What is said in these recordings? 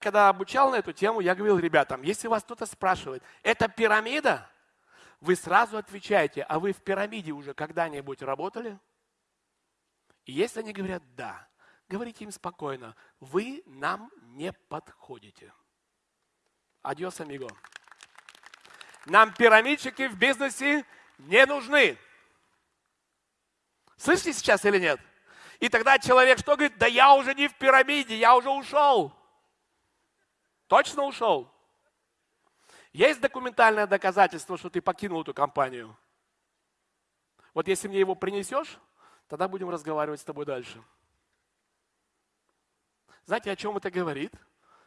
когда обучал на эту тему, я говорил ребятам, если вас кто-то спрашивает, это пирамида? Вы сразу отвечаете, а вы в пирамиде уже когда-нибудь работали? И если они говорят «да», говорите им спокойно, вы нам не подходите. Адьос, амиго. Нам пирамидчики в бизнесе не нужны. Слышите сейчас или нет? И тогда человек что говорит? Да я уже не в пирамиде, я уже ушел. Точно ушел? Есть документальное доказательство, что ты покинул эту компанию? Вот если мне его принесешь, тогда будем разговаривать с тобой дальше. Знаете, о чем это говорит?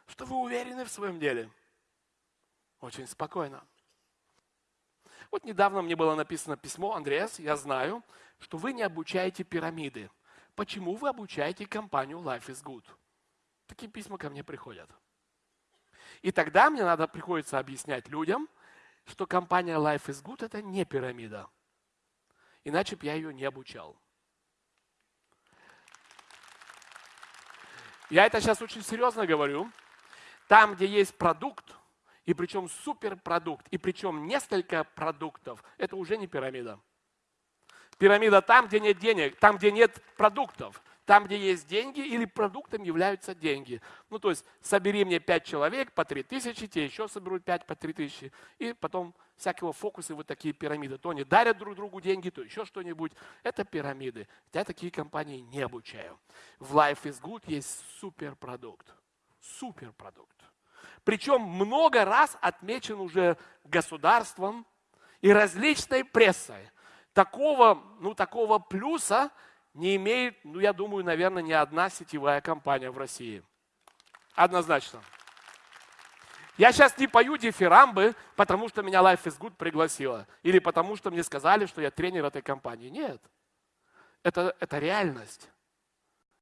Что вы уверены в своем деле. Очень спокойно. Вот недавно мне было написано письмо, Андреас, я знаю, что вы не обучаете пирамиды. Почему вы обучаете компанию Life is Good? Такие письма ко мне приходят. И тогда мне надо приходится объяснять людям, что компания Life is Good – это не пирамида. Иначе бы я ее не обучал. Я это сейчас очень серьезно говорю. Там, где есть продукт, и причем суперпродукт, и причем несколько продуктов, это уже не пирамида. Пирамида там, где нет денег, там, где нет продуктов. Там, где есть деньги или продуктом являются деньги. Ну, то есть, собери мне пять человек по три тысячи, те еще соберут пять по три тысячи. И потом всякого фокусы вот такие пирамиды. То они дарят друг другу деньги, то еще что-нибудь. Это пирамиды. Я такие компании не обучаю. В Life is Good есть суперпродукт. Суперпродукт. Причем много раз отмечен уже государством и различной прессой. Такого, ну, такого плюса не имеет, ну, я думаю, наверное, ни одна сетевая компания в России. Однозначно. Я сейчас не пою дифирамбы, потому что меня Life is Good пригласила. Или потому что мне сказали, что я тренер этой компании. Нет. Это, это реальность.